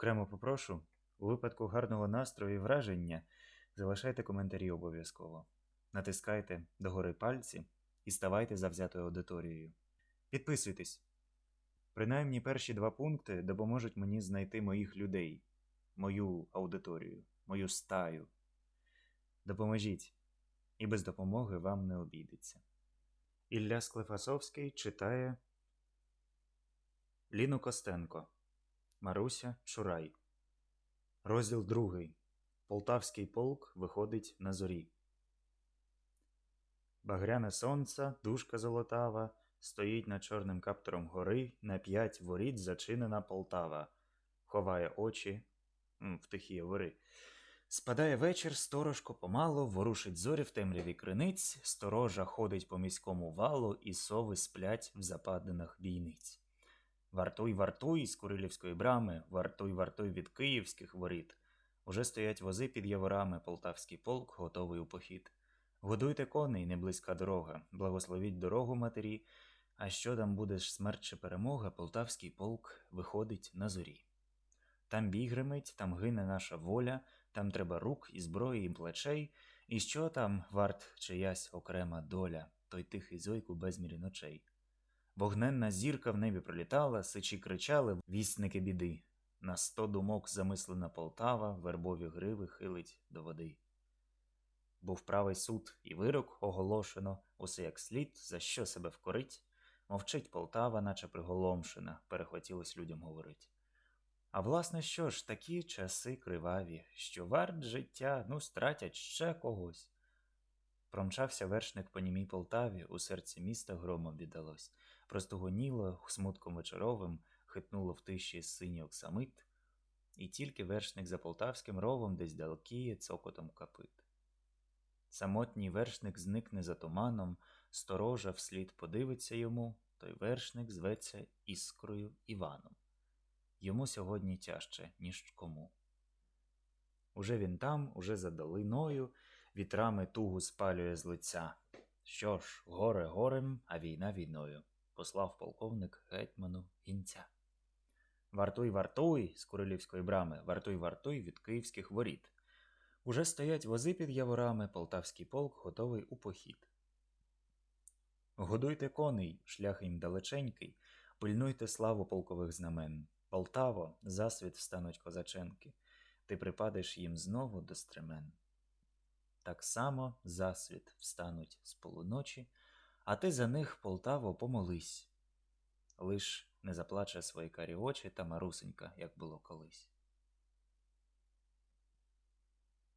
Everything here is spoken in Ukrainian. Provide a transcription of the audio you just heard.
Окремо попрошу, у випадку гарного настрою і враження залишайте коментарі обов'язково. Натискайте догори пальці і ставайте завзятою аудиторією. Підписуйтесь. Принаймні перші два пункти допоможуть мені знайти моїх людей, мою аудиторію, мою стаю. Допоможіть, і без допомоги вам не обійдеться. Ілля Склифасовський читає Ліну Костенко Маруся Шурай. Розділ другий. Полтавський полк виходить на зорі. Багряне сонце, дужка золотава, стоїть над чорним каптором гори, на п'ять воріт зачинена Полтава, ховає очі в тихі вори. Спадає вечір, сторожко помало, ворушить зорі в темряві криниць, сторожа ходить по міському валу, і сови сплять в западинах бійниць. Вартуй, вартуй з Курилівської брами, вартуй, вартуй від київських воріт. Уже стоять вози під яворами, полтавський полк готовий у похід. Годуйте коней, не близька дорога, благословіть дорогу матері, а що там буде смерть чи перемога, полтавський полк виходить на зорі. Там бій гримить, там гине наша воля, там треба рук і зброї, і плечей, і що там варт чиясь окрема доля, той тихий зойк у безмірі ночей. Вогненна зірка в небі пролітала, сичі кричали, вісники біди. На сто думок замислена Полтава, вербові гриви хилить до води. Був правий суд і вирок оголошено, усе як слід, за що себе вкорить. Мовчить Полтава, наче приголомшена, перехотілось людям говорить. А власне що ж, такі часи криваві, що варт життя, ну, стратять ще когось. Промчався вершник по німій Полтаві, у серці міста громом віддалось. Простогоніло, смутком вечоровим, хитнуло в тиші синій оксамит, і тільки вершник за полтавським ровом десь далекіє цокотом капит. Самотній вершник зникне за туманом, сторожа вслід подивиться йому, той вершник зветься іскрою Іваном. Йому сьогодні тяжче, ніж кому. Уже він там, уже за долиною, вітрами тугу спалює з лиця. Що ж, горе горем, а війна війною, послав полковник гетьману гінця. Вартуй, вартуй з Курилівської брами, вартуй, вартуй від київських воріт. Уже стоять вози під яворами, полтавський полк готовий у похід. Годуйте коней, шлях їм далеченький, пильнуйте славу полкових знамен. Полтаво, засвіт встануть козаченки, ти припадеш їм знову до стремен. Так само засвіт встануть з полуночі, а ти за них, Полтаво, помолись. Лиш не заплаче свої карі очі та марусенька, як було колись.